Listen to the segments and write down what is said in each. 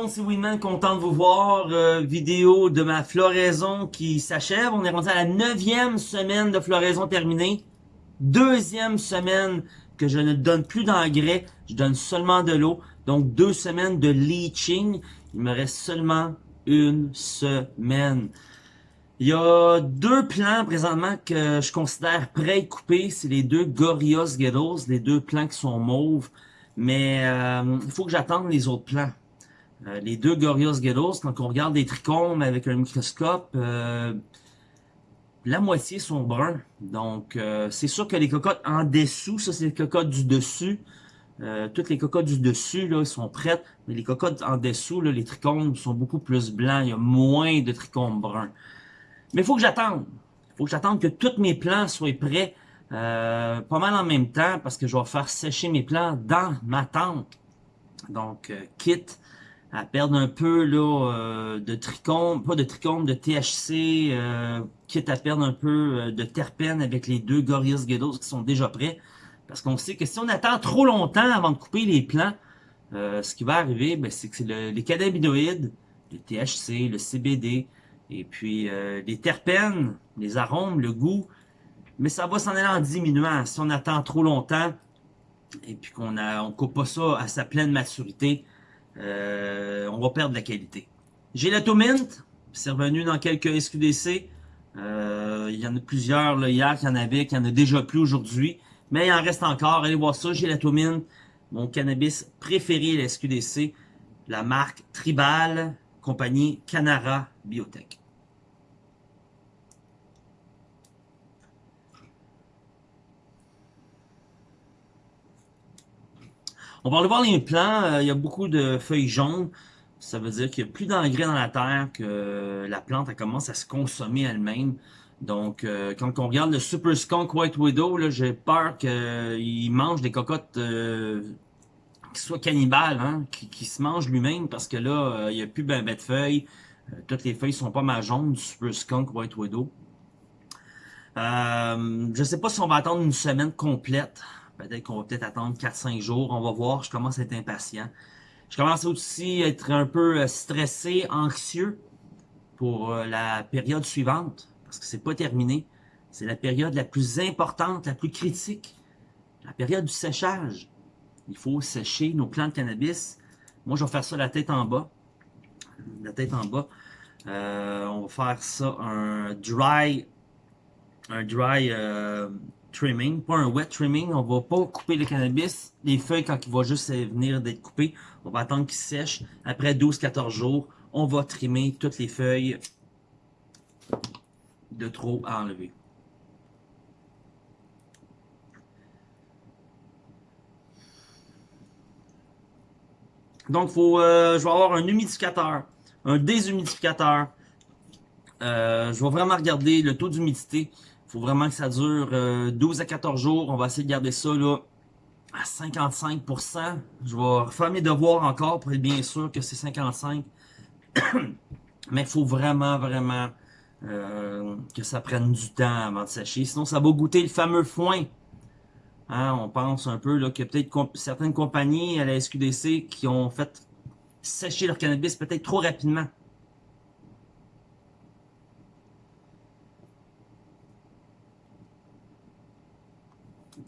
monde, c'est Winman, content de vous voir. Euh, vidéo de ma floraison qui s'achève. On est rendu à la neuvième semaine de floraison terminée. Deuxième semaine que je ne donne plus d'engrais, je donne seulement de l'eau. Donc deux semaines de leaching. Il me reste seulement une semaine. Il y a deux plants présentement que je considère prêts à couper. C'est les deux Gorillaz Ghettos, les deux plants qui sont mauves. Mais euh, il faut que j'attende les autres plants. Euh, les deux Gorillaz Ghettos, quand on regarde des trichomes avec un microscope, euh, la moitié sont bruns. Donc, c'est sûr que les cocottes en dessous, ça c'est les cocottes du dessus. toutes les cocottes du dessus, là, sont prêtes. Mais les cocottes en dessous, là, les trichomes sont beaucoup plus blancs. Il y a moins de trichomes bruns. Mais il faut que j'attende. Il faut que j'attende que tous mes plants soient prêts euh, pas mal en même temps parce que je vais faire sécher mes plants dans ma tente. Donc, euh, quitte à perdre un peu là, euh, de trichome, pas de trichome, de THC, quitte à perdre un peu de terpènes avec les deux Gorillaz Ghettos qui sont déjà prêts. Parce qu'on sait que si on attend trop longtemps avant de couper les plants, ce qui va arriver, ben, c'est que le, les cannabinoïdes, le THC, le CBD, et puis les terpènes, les arômes, le goût, mais ça va s'en aller en diminuant. Si on attend trop longtemps et puis qu'on ne on coupe pas ça à sa pleine maturité, euh, on va perdre la qualité. J'ai la Mint, c'est revenu dans quelques SQDC. Euh, il y en a plusieurs là, hier qu'il y en avait, qu'il y en a déjà plus aujourd'hui. Mais il en reste encore. Allez voir ça. J'ai la Mint, mon cannabis préféré, la SQDC. La marque Tribal, compagnie Canara Biotech. On va aller voir les plants. Euh, il y a beaucoup de feuilles jaunes. Ça veut dire qu'il n'y a plus d'engrais dans la terre, que la plante elle commence à se consommer elle-même. Donc, euh, quand on regarde le Super Skunk White Widow, j'ai peur qu'il mange des cocottes euh, qui soient cannibales, hein, qui, se mangent lui-même, parce que là, il n'y a plus ben, ben de feuilles. toutes les feuilles sont pas mal jaunes du Super Skunk White Widow. je ne sais pas si on va attendre une semaine complète Peut-être qu'on va peut-être attendre 4-5 jours. On va voir. Je commence à être impatient. Je commence aussi à être un peu euh, stressé, anxieux pour euh, la période suivante. Parce que c'est pas terminé. C'est la période la plus importante, la plus critique. La période du séchage. Il faut sécher nos plants de cannabis. Moi, je vais faire ça la tête en bas. La tête en bas. Euh, on va faire ça un dry un dry trimming, pas un wet trimming. On va pas couper le cannabis, les feuilles quand il va juste venir d'être coupé. On va attendre qu'il sèche. Après 12-14 jours, on va trimmer toutes les feuilles de trop à enlever. Donc, faut, euh, je vais avoir un humidificateur, un déshumidificateur. Euh, je vais vraiment regarder le taux d'humidité faut vraiment que ça dure 12 euh, à 14 jours. On va essayer de garder ça là à 55%. Je vais refaire mes devoirs encore pour être bien sûr que c'est 55. Mais il faut vraiment, vraiment euh, que ça prenne du temps avant de sécher. Sinon, ça va goûter le fameux foin. Hein, on pense un peu a peut-être certaines compagnies à la SQDC qui ont fait sécher leur cannabis peut-être trop rapidement.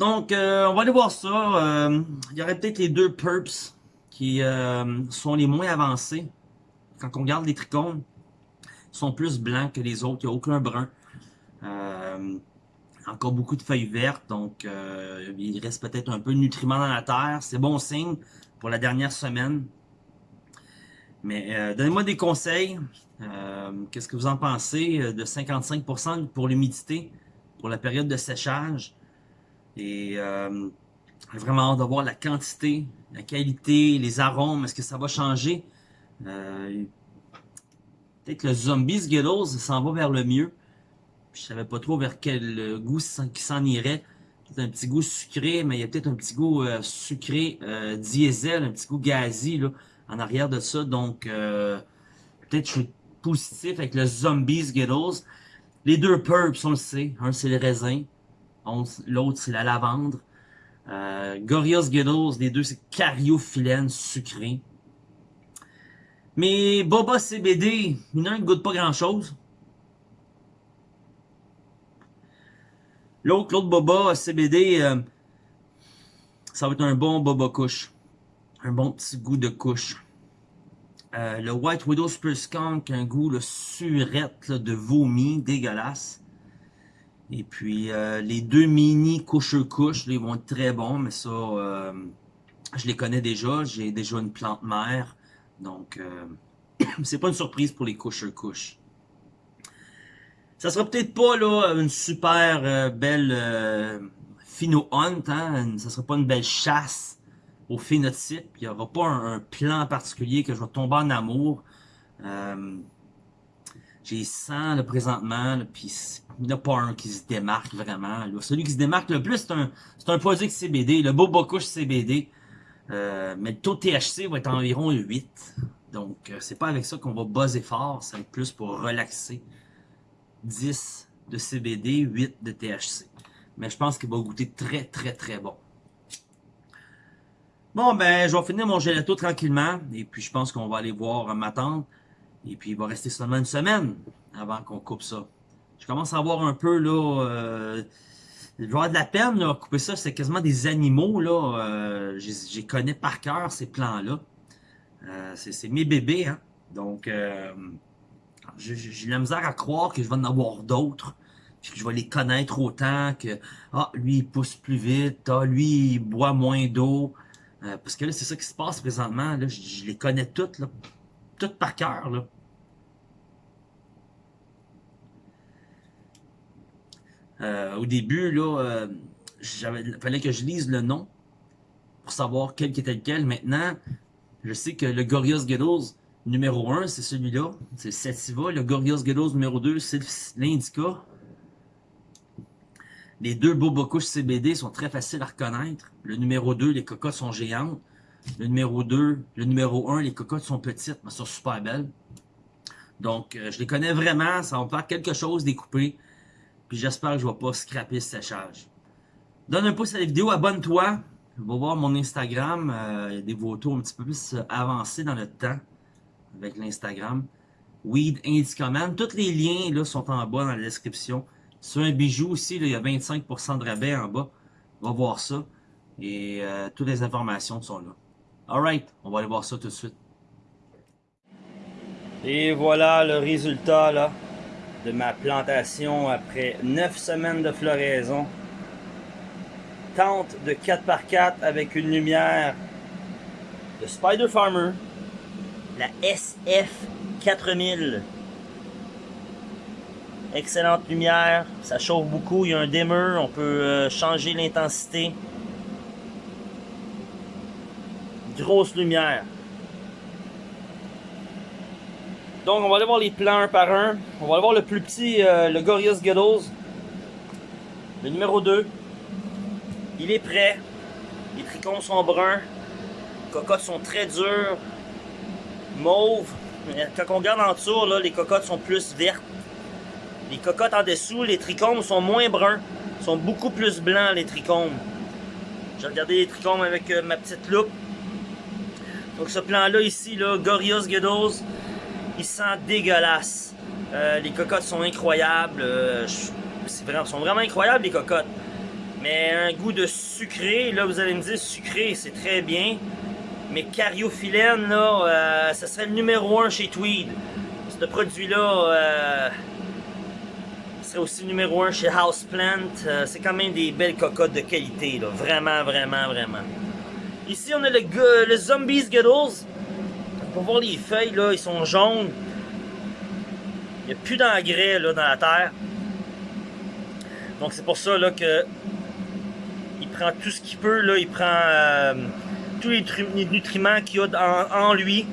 Donc, euh, on va aller voir ça. Euh, il y aurait peut-être les deux Purps qui euh, sont les moins avancés. Quand on regarde les trichomes, ils sont plus blancs que les autres. Il n'y a aucun brun. encore beaucoup de feuilles vertes, donc il reste peut-être un peu de nutriments dans la terre. C'est bon signe pour la dernière semaine. Mais donnez-moi des conseils. Qu'est-ce que vous en pensez de 55% pour l'humidité pour la période de séchage? Et euh, vraiment hâte de voir la quantité, la qualité, les arômes, est-ce que ça va changer? Euh, Peut-être le Zombies Skittles s'en va vers le mieux. Je savais pas trop vers quel goût qui s'en irait. Peut-être un petit goût sucré, mais il y a peut-être un petit goût euh, sucré euh, diesel, un petit goût gazi là, en arrière de ça. Donc, euh, peut-être je suis positif avec le Zombies Skittles. Les deux Purps, on le sait. Un, c'est le raisin. L'autre, c'est la lavande. Euh, Gorillaz Skittles, les deux, c'est cariophyllène sucré. Mais Boba CBD, il y en a un qui goûte pas grand chose. L'autre, l'autre Boba CBD, euh, ça va être un bon Boba couche. Un bon petit goût de couche. Euh, le White Widow Super Skunk, un goût le surette de vomi, dégueulasse. Et puis euh, les deux mini couche couche, ils vont être très bons, mais ça, euh, je les connais déjà. J'ai déjà une plante mère, donc c'est pas une surprise pour les couche couche. Ça sera peut-être pas là une super belle Phino Hunt, hein? ça sera pas une belle chasse au phénotype. Il n'y aura pas un, plan particulier que je vais tomber en amour. J'ai 100 là, présentement, puis il n'y en a pas un qui se démarque vraiment. Celui qui se démarque le plus, c'est un, un produit CBD, le Boba CBD. Euh, mais le taux de THC va être environ 8. Donc, euh, c'est pas avec ça qu'on va buzzer fort, c'est plus pour relaxer. 10 de CBD, 8 de THC. Mais je pense qu'il va goûter très, très, très bon. Bon, ben, je vais finir mon gelato tranquillement. Et puis, je pense qu'on va aller voir ma tante. Et puis, il va rester seulement une semaine avant qu'on coupe ça. Je commence à voir un peu, là... Euh, je avoir de la peine, là, couper ça. C'est quasiment des animaux, là. Euh, J'y connais par cœur, ces plans-là. Euh, c'est mes bébés, hein. Donc, euh, j'ai la misère à croire que je vais en avoir d'autres puis que je vais les connaître autant que ah lui il pousse plus vite, ah lui il boit moins d'eau, euh, parce que là, c'est ça qui se passe présentement. Là, je, les connais toutes, là. Toutes par cœur, là. Euh, au début, là, euh, il fallait que je lise le nom pour savoir quel était lequel. Maintenant, je sais que le Gorillaz Ghettos numéro 1, c'est celui-là. C'est Sativa. Le Gorillaz Ghettos numéro 2, c'est l'Indica. Les deux Bobocouches CBD sont très faciles à reconnaître. Le numéro 2, les cocottes sont géantes. Le numéro 2, le numéro 1, les cocottes sont petites, mais sont super belles. Donc, euh, je les connais vraiment. Ça va me faire quelque chose découper. Puis j'espère que je ne vais pas scraper ce séchage. Donne un pouce à la vidéo, abonne-toi. Va voir mon Instagram. Euh, il y a des photos un petit peu plus euh, avancées dans le temps avec l'Instagram. Weed Indicoman. Tous les liens là, sont en bas dans la description. Sur un bijou aussi, il y a 25% de rabais en bas. Va voir ça. Et toutes les informations sont là. Alright, on va aller voir ça tout de suite. Et voilà le résultat là, de ma plantation après 9 semaines de floraison. Tente de 4x4 avec une lumière de Spider Farmer, la SF 4000 Excellente lumière, ça chauffe beaucoup, il y a un dimmer, on peut euh, changer l'intensité. Grosse lumière. Donc on va aller voir les plans un par un. On va aller voir le plus petit, euh, le Gorillaz Ghettos. Le numéro 2. Il est prêt. Les trichomes sont bruns. Les cocottes sont très dures. Mauve. Quand on regarde en dessous, là, les cocottes sont plus vertes. Les cocottes en dessous, les trichomes sont moins bruns. sont beaucoup plus blancs, les trichomes. J'ai regardé les trichomes avec euh, ma petite loupe. Donc ce plan-là ici, là, Gorios Ghettos, il sent dégueulasse. Euh, les cocottes sont incroyables. Euh, vraiment, sont vraiment incroyables, les cocottes. Mais un goût de sucré, là vous allez me dire sucré, c'est très bien. Mais cariophyllène, là, ça serait le numéro 1 chez Tweed. Ce produit-là, serait aussi numéro 1 chez Houseplant. Euh, c'est quand même des belles cocottes de qualité, là. Vraiment, vraiment, vraiment. Ici, on a le, le Zombies Giddles. Pour voir les feuilles, là, ils sont jaunes. Il n'y a plus d'engrais, dans la terre. Donc, c'est pour ça, là, que il prend tout ce qu'il peut, là. Il prend euh, tous les, nutriments qu'il y a en, lui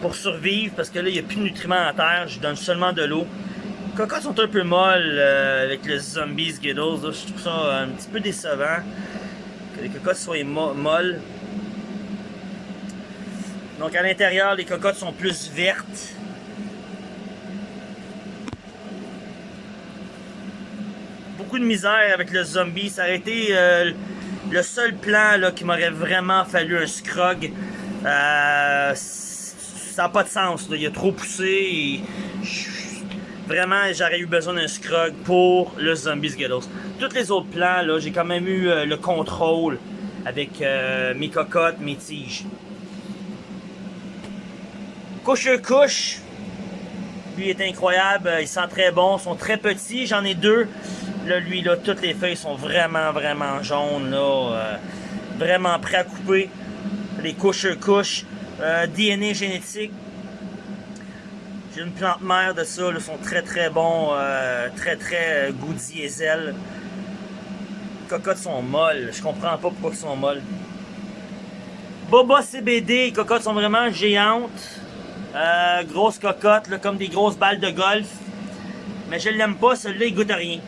pour survivre. Parce que là, il n'y a plus de nutriments en terre. Je donne seulement de l'eau. Les cocottes sont un peu molles euh, avec les zombies Skittles. Je trouve ça un petit peu décevant que les cocottes soient molles. Donc à l'intérieur, les cocottes sont plus vertes. Beaucoup de misère avec le zombie. Ça aurait été euh, le seul plan là, qui m'aurait vraiment fallu un scrog. Euh, ça n'a pas de sens. Il a trop poussé vraiment, j'aurais eu besoin d'un scrug pour le Zombie Skittles. Tous les autres plans, j'ai quand même eu euh, le contrôle avec mes cocottes, mes tiges. Couche couche. Lui est incroyable, il sent très bon, ils sont très petits, j'en ai deux. Là, lui, là, toutes les feuilles sont vraiment, vraiment jaunes, là. Euh, vraiment prêts à couper. Les couches couches. DNA génétique, j'ai une plante mère de ça, ils sont très très bons, euh, très très euh, goût diesel. Les cocottes sont molles, je comprends pas pourquoi ils sont molles. Boba CBD, les cocottes sont vraiment géantes. Euh, grosses cocottes, comme des grosses balles de golf. Mais je l'aime pas, celui-là il goûte à rien.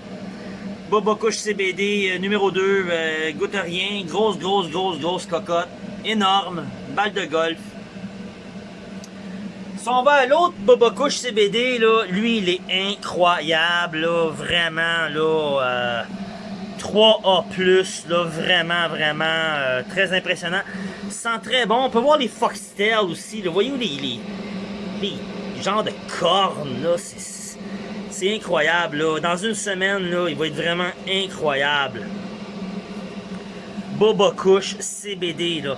Boba Couche CBD numéro 2, goûte à rien. Grosse, grosse, grosse, grosse cocotte. Énorme, balle de golf. Si on va à l'autre Boba Couche CBD, lui, il est incroyable, là, vraiment, là, 3A+, euh, là, vraiment, vraiment, euh, très impressionnant. Sent très bon. On peut voir les Foxtails aussi. Voyez-vous les, les, genres de cornes, là, c'est incroyable, là. Dans une semaine, là, il va être vraiment incroyable. Boba Couche CBD, là.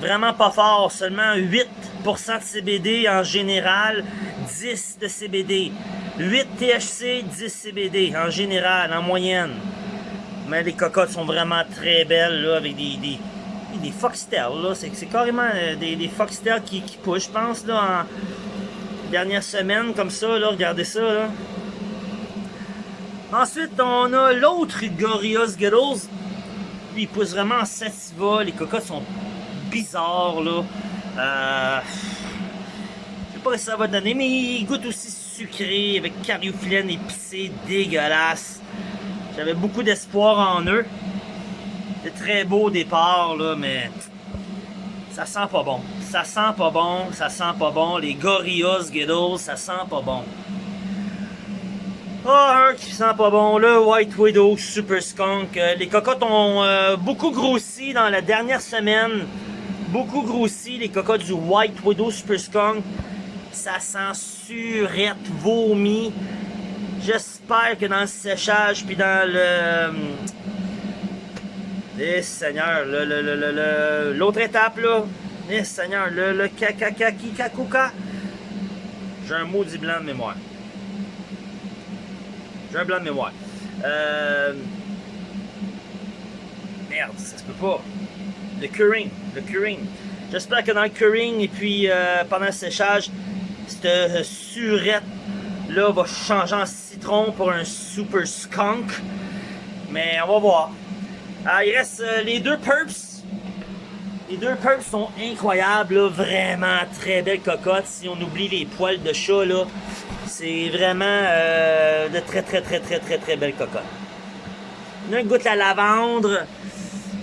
Vraiment pas fort, seulement 8% de CBD en général, 10 de CBD. 8 THC, 10 CBD en général, en moyenne. Mais les cocottes sont vraiment très belles, là, avec des, des, des foxtails, là. C'est carrément euh, des, des qui, qui poussent, je pense, là, dernière semaine, comme ça, là. Regardez ça. Ensuite, on a l'autre Gorilla Skittles. Lui, il pousse vraiment en sativa. Les cocottes sont bizarres, là. Euh, je sais pas ce que ça va donner, mais il goûte aussi sucré, avec cariophyllène épicé, dégueulasse. J'avais beaucoup d'espoir en eux. C'est très beau au départ, là, mais ça sent pas bon. Ça sent pas bon, ça sent pas bon. Les Gorillaz Skittles, ça sent pas bon. Ah, un qui sent pas bon, le White Widow Super Skunk. Euh, les cocottes ont euh, beaucoup grossi dans la dernière semaine beaucoup grossi, les cocottes du White Widow Super Skunk. Ça sent surette, vomi. J'espère que dans le séchage, puis dans le... Eh Seigneur, l'autre étape là, eh Seigneur, le, le kakakakikakuka, j'ai un maudit blanc de mémoire. J'ai un blanc de mémoire. Euh... Merde, ça se peut pas le curing, le curing. J'espère que dans le curing et puis euh, pendant le séchage, cette surette là va changer en citron pour un super skunk. Mais on va voir. Ah, il reste euh, les deux purps. Les deux purps sont incroyables, vraiment très belles cocottes. Si on oublie les poils de chat, c'est vraiment de très très très très très très belles cocottes. Une goûte la lavande.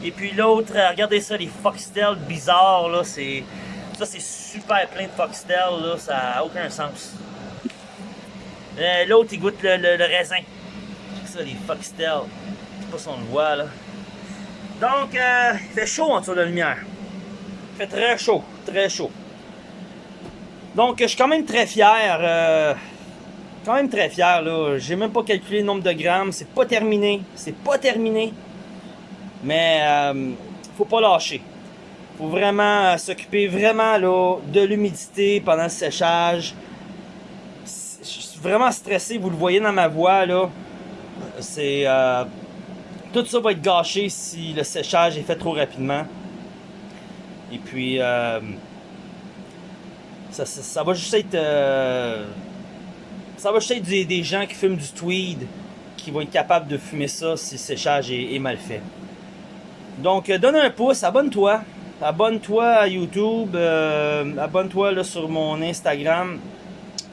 Et puis l'autre, euh, regardez ça, les foxtails bizarres, là. Ça, c'est super plein de foxtails, ça n'a aucun sens. Euh, l'autre, il goûte le, le, raisin. Ça, les foxtails. Je sais pas si on le voit, là. Donc, euh, il fait chaud en dessous de la lumière. Il fait très chaud, très chaud. Donc, je suis quand même très fier. Euh, quand même très fier, là. J'ai même pas calculé le nombre de grammes. C'est pas terminé. C'est pas terminé. Mais euh, faut pas lâcher. Faut vraiment euh, s'occuper vraiment là, de l'humidité pendant le séchage. Je suis vraiment stressé, vous le voyez dans ma voix là. C'est euh, tout ça va être gâché si le séchage est fait trop rapidement. Et puis euh, ça, va juste être ça va juste être des, gens qui fument du tweed qui vont être capables de fumer ça si le séchage est mal fait. Donc, euh, donne un pouce, abonne-toi. Abonne-toi à YouTube, euh, abonne-toi sur mon Instagram.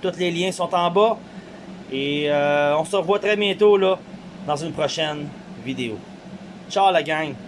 Tous les liens sont en bas. Et euh, on se revoit très bientôt là, dans une prochaine vidéo. Ciao la gang!